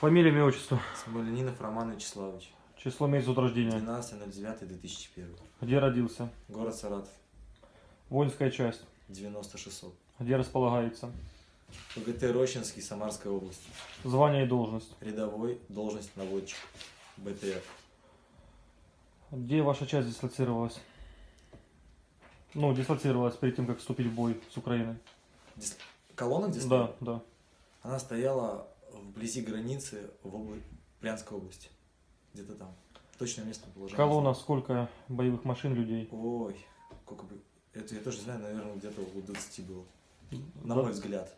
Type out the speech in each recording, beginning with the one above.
Фамилия, имя, отчество. Смоленинов Роман Вячеславович. Число, месяц от рождения. 12.09.2001. Где родился? Город Саратов. Воинская часть. 9600. Где располагается? ПГТ Рощинский, Самарская область. Звание и должность. Рядовой, должность наводчик. БТР. Где ваша часть дислоцировалась? Ну, дислоцировалась перед тем, как вступить в бой с Украиной. Дис- Колонна где Да, да. Она стояла вблизи границы в обла- Брянской области. Где-то там. Точное место положения. Колонна, сколько боевых машин, людей? Ой, сколько бы... Это я тоже знаю, наверное, где-то около 20 было. На мой взгляд.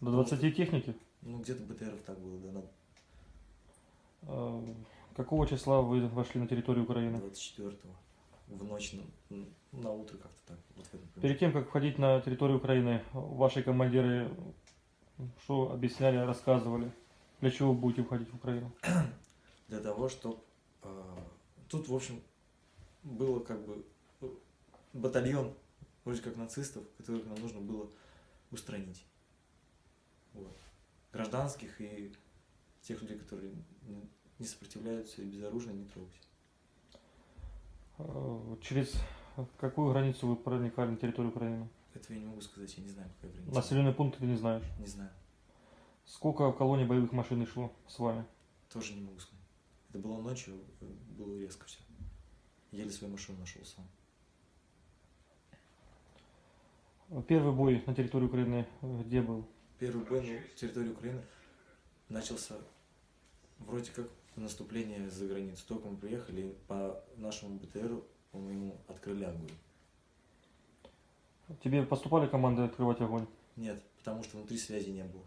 До 20 техники? Ну, где-то БТРов так было, да, на Э, Какого числа вы вошли на территорию Украины? 24-го. В ночь, на, на утро как-то так. Вот Перед тем, как входить на территорию Украины, ваши командиры что объясняли, рассказывали? Для чего вы будете входить в Украину? Для того, чтобы... тут, в общем, было как бы э, батальон, вроде как нацистов, которых нам нужно было устранить. Вот. Гражданских и тех людей, которые не- сопротивляются и безоружны, не трогать. Э, Через какую границу вы проникали на территорию Украины? Этого я не могу сказать, я не знаю, какая граница. Населенный пункт ты не знаешь. Не знаю. Сколько в колонне боевых машин шло с вами? Тоже не могу сказать. Это было ночью, было резко все. Еле свою машину нашел сам. Первый бой на территории Украины э, где был? Первый бой на территории Украины начался вроде как наступление за границу. Только мы приехали, по нашему БТРу, по-моему, открыли огонь. Тебе поступали команды открывать огонь? Нет, потому что внутри связи не было.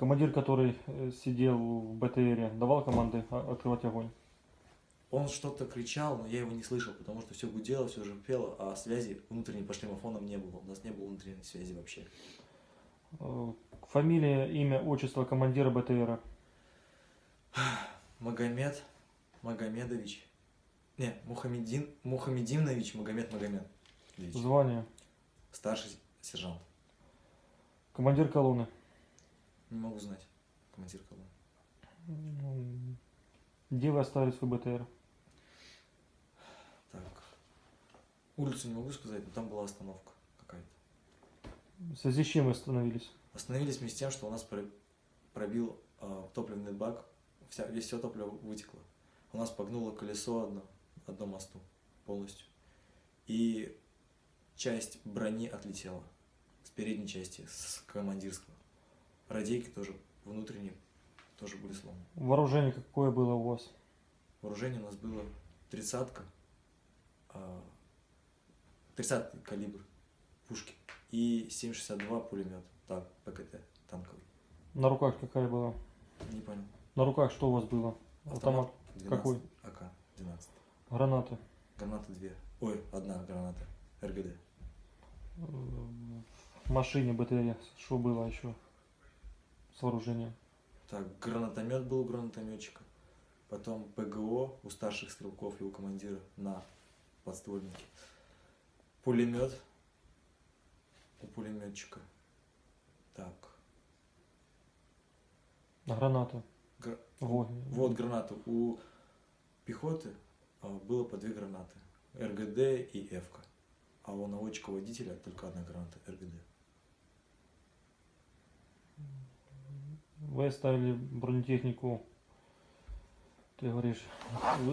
Командир, который э, сидел в БТРе, давал команды открывать огонь? Он что-то кричал, но я его не слышал, потому что все гудело, все пело, а связи внутренней по шлемофонам не было. У нас не было внутренней связи вообще. Э, Фамилия, имя, отчество командира БТРа? Магомед Магомедович. Не, Мухаммедин, Мухаммединович Магомед Магомедович. Звание? Старший сержант. Командир колонны? Не могу знать. Командир колонны. М, Где вы оставили свой БТР? Так. Улицу не могу сказать, но там была остановка какая-то. В связи с чем вы остановились? Остановились вместе с тем, что у нас про- пробил э, топливный бак, вся, весь все топливо вытекло. У нас погнуло колесо одно, одно мосту полностью. И часть брони отлетела с передней части, с командирского. Радейки тоже внутренние тоже были сломаны. Вооружение какое было у вас? Вооружение у нас было тридцатка, а, 30 калибр пушки и 7,62 пулемет, так, ПКТ, танковый. На руках какая была? Не понял. На руках что у вас было? Автомат? 12, Какой? АК, 12. Гранаты? Граната 2. Ой, одна граната. РГД. В машине БТР что было еще? С вооружением? Так, гранатомет был у гранатометчика. Потом ПГО у старших стрелков и у командира на подствольнике. Пулемет у пулеметчика. Так. Гранаты? гра- Во. Вот гранаты. У пехоты а, было по две гранаты. РГД и Эвка. А у наводчика-водителя только одна граната РГД. Вы оставили бронетехнику. Ты говоришь,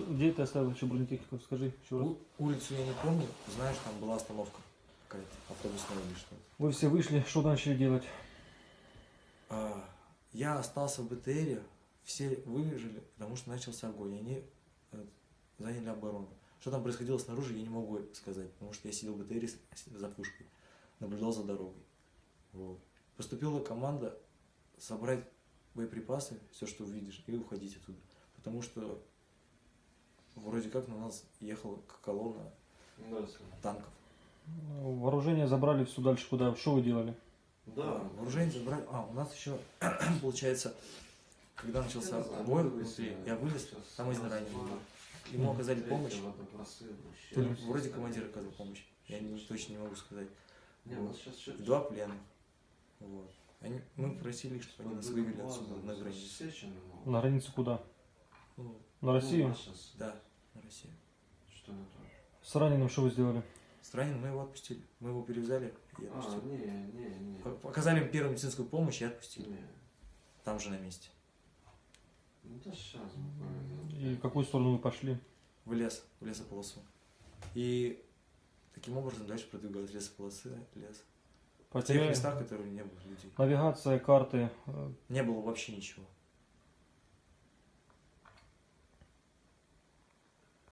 где ты оставил еще бронетехнику? Скажи еще раз. Улицу я не помню. Знаешь, там была остановка какая-то, автобусная или что-то. Вы все вышли, что начали делать? А, я остался в БТРе, все выжили, потому что начался огонь, и они э, заняли оборону. Что там происходило снаружи, я не могу сказать, потому что я сидел в БТРе за пушкой, наблюдал за дорогой. Вот. Поступила команда собрать боеприпасы, все, что увидишь, и уходить оттуда. Потому что вроде как на нас ехала колонна танков. Вооружение забрали все дальше куда? Что вы делали? Да, вооружение забрали. А, у нас еще, получается, когда начался бой внутри, я вылез, там один раненый был. Ему оказали помощь. То ли вроде командир оказал помощь. Я не, точно не могу сказать. Два пленных. Вот. Они, мы просили, чтобы они нас вывели отсюда, на границу. На границу куда? Ну, На Россию? да, на Россию. Что это? С раненым что вы сделали? С раненым мы его отпустили. Мы его перевязали и А, отпустили. не, не, не. П- Показали им первую медицинскую помощь и отпустили. Не. Там же на месте. Ну да сейчас буквально. И в какую сторону вы пошли? В лес, в лесополосу. И таким образом дальше продвигалась лесополосы, лес. В тех местах, которые не было людей. Навигация, карты. э, Не было вообще ничего.